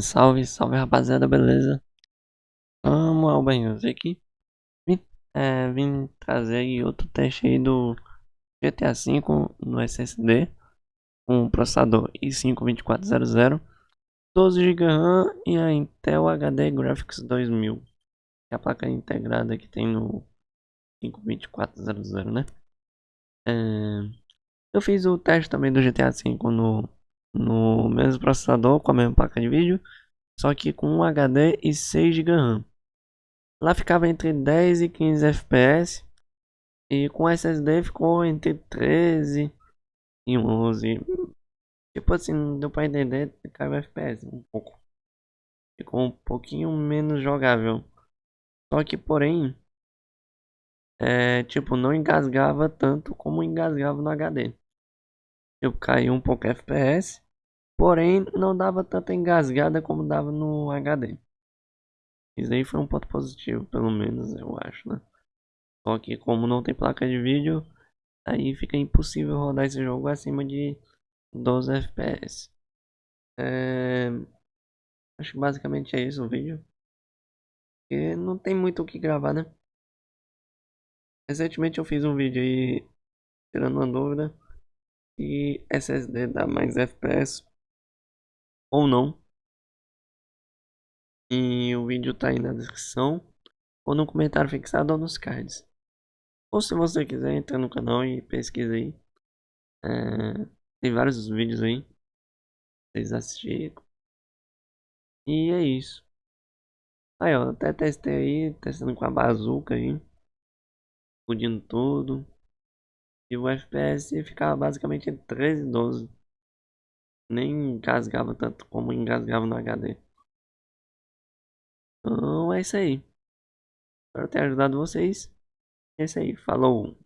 Salve, salve rapaziada, beleza? Vamos ao banho aqui. Vim, é, vim trazer aí outro teste aí do GTA V no SSD um processador i5 2400, 12 GB RAM e a Intel HD Graphics 2000, que é a placa integrada que tem no 52400, né? É, eu fiz o teste também do GTA V no no mesmo processador com a mesma placa de vídeo, só que com um HD e 6 GB RAM. Lá ficava entre 10 e 15 FPS e com SSD ficou entre 13 e 11. Tipo assim, deu para entender caiu FPS um pouco. Ficou um pouquinho menos jogável. Só que porém, é, tipo, não engasgava tanto como engasgava no HD. Eu caí um pouco FPS, porém não dava tanta engasgada como dava no HD. Isso aí foi um ponto positivo, pelo menos eu acho, né? Só que como não tem placa de vídeo, aí fica impossível rodar esse jogo acima de 12 FPS. É... Acho que basicamente é isso o vídeo. Porque não tem muito o que gravar, né? Recentemente eu fiz um vídeo aí tirando uma dúvida e SSD dá mais FPS ou não. E o vídeo tá aí na descrição ou no comentário fixado ou nos cards. Ou se você quiser, entra no canal e pesquisa aí. É, tem vários vídeos aí. Vocês assistirem. E é isso. Aí ó, até testei aí, testando com a bazuca aí. Explodindo tudo. E o FPS ficava basicamente entre 13 e 12. Nem engasgava tanto como engasgava no HD. Então é isso aí. Espero ter ajudado vocês. É isso aí. Falou.